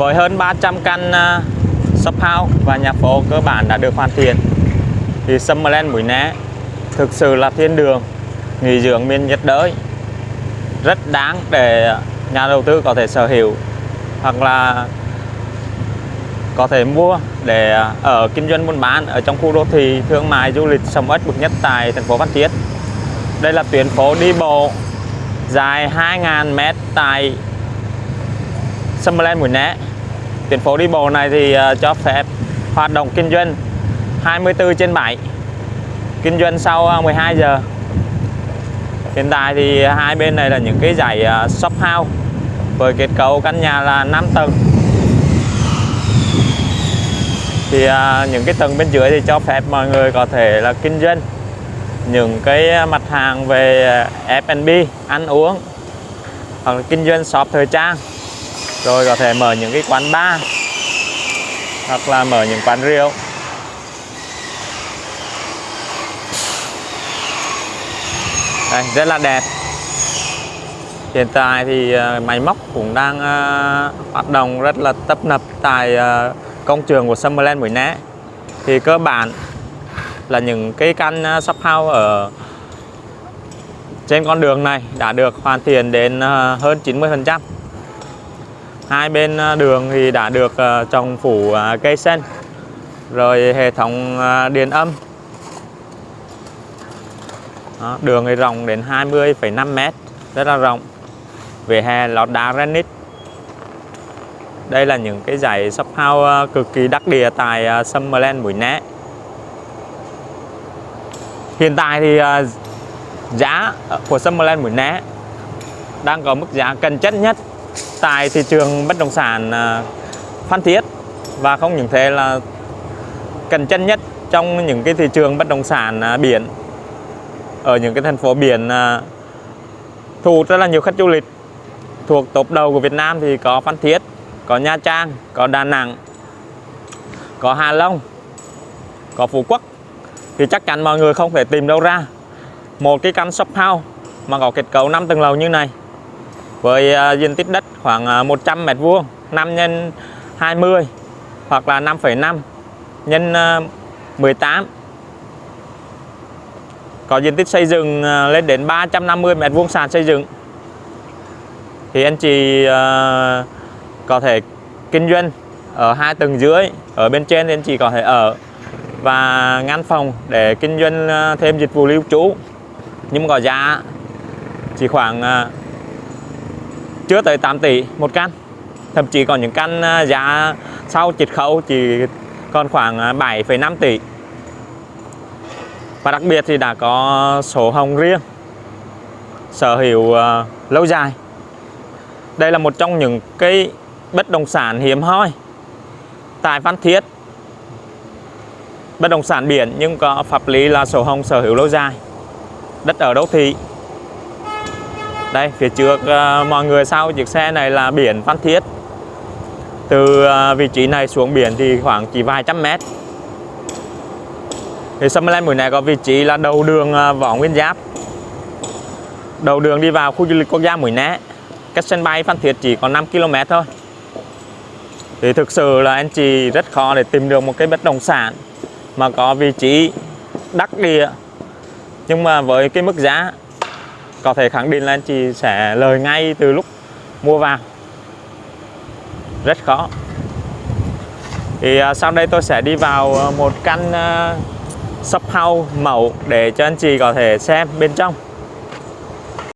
với hơn 300 căn à, shop house và nhà phố cơ bản đã được hoàn thiện thì Summerland Mũi Né thực sự là thiên đường, nghỉ dưỡng miền nhiệt đới rất đáng để nhà đầu tư có thể sở hữu hoặc là có thể mua để à, ở kinh doanh buôn bán ở trong khu đô thị thương mại du lịch sầm uất bậc nhất tại thành phố Phan Thiết. Đây là tuyến phố đi bộ dài 2.000m tại Summerland Mũi Né. Tuyến phố đi bộ này thì ờ, cho phép hoạt động kinh doanh 24 trên 7 kinh doanh sau ờ, 12 giờ. Hiện tại thì hai bên này là những cái dãy ờ, shop house với kết cấu căn nhà là 5 tầng. Thì những cái tầng bên dưới thì cho phép mọi người có thể là kinh doanh những cái mặt hàng về F&B ăn uống hoặc là kinh doanh shop thời trang rồi có thể mở những cái quán bar hoặc là mở những quán rượu. Đây, rất là đẹp. Hiện tại thì ờ, máy móc cũng đang uh, hoạt động rất là tấp nập tại uh, công trường của Summerland Mũi Né thì cơ bản là những cái căn shop house ở trên con đường này đã được hoàn thiện đến hơn 90% hai bên à, đường thì đã được à, trồng phủ à, cây sen, rồi hệ thống điện âm. Đó, đường thì rộng đến 20,5 m rất là rộng về hè lót đá granite. Đây là những cái dãy shop house cực kỳ đắc địa tại Summerland Mũi Né. Hiện tại thì giá của Summerland Mũi Né đang có mức giá cân chất nhất tại thị trường bất động sản à, Phan Thiết và không những thế là cạnh tranh nhất trong những cái thị trường bất động sản à, biển. Ở những cái thành phố biển à, thu hút rất là nhiều khách du lịch. Thuộc top đầu của Việt Nam thì có Phan Thiết, có Nha Trang, có Đà Nẵng, có Hà Long, có Phú Quốc. Thì chắc chắn mọi người không thể tìm đâu ra một cái căn shop house mà có kết cấu 5 tầng lầu như này với à, diện tích đất khoảng à, 100 m vuông 5 x 20 hoặc là 5,5 nhân à, 18 có diện tích xây dựng lên đến 350 m vuông sàn xây dựng. Thì anh chị có thể kinh doanh ở hai tầng dưới ở bên trên thì anh chị có thể ở và ngăn phòng để kinh doanh thêm dịch vụ lưu trú. Nhưng có giá chỉ khoảng chưa tới 8 tỷ một căn thậm chí còn những căn à, giá sau chiết khấu chỉ còn khoảng à, 7,5 tỷ. Và đặc biệt thì đã có sổ hồng riêng sở hữu à, lâu dài. Đây là một trong những cái bất động sản hiếm hoi tại Phan Thiết. Bất động sản biển nhưng có pháp lý là sổ hồng sở hữu lâu dài đất ở đô thị đây, phía trước à, mọi người sau chiếc xe này là biển Phan Thiết. Từ à, vị trí này xuống biển thì khoảng chỉ vài trăm mét. Thì Summerland Mũi này có vị trí là đầu đường à, Võ Nguyên Giáp. Đầu đường đi vào khu du lịch quốc gia Mũi Né. Cách sân bay Phan Thiết chỉ có 5 km thôi. Thì thực sự là anh chị rất khó để tìm được một cái bất động sản mà có vị trí đắc địa. Nhưng mà với cái mức giá có thể khẳng định là anh chị sẽ lời ngay từ lúc mua vào rất khó. Thì uh, sau đây tôi sẽ đi vào à, một căn uh, shop house mẫu để cho anh chị có thể xem bên trong.